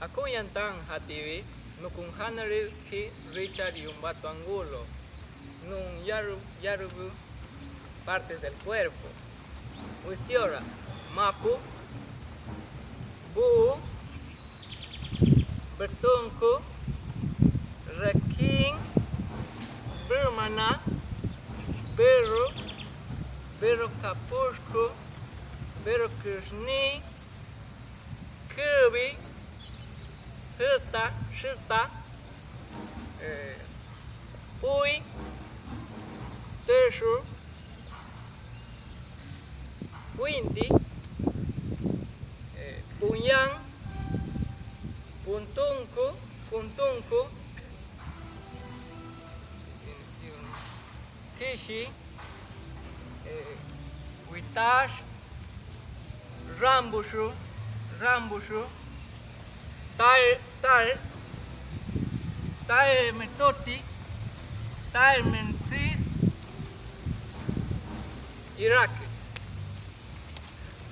Akuyantan hativi nukun hanari ki Richard y un bato angulo. Nun yaru yarubu partes del cuerpo. Wistiora, mapu, bu, bertungku, reking, bermana, beru, beru kapusku, beru krishni, tá, shi tá, é, ui, tejo, windy, é, punhang, kishi, é, uitash, rambushu, rambushu, Tae, Tae Metoti, Tae Mensis, Iraq.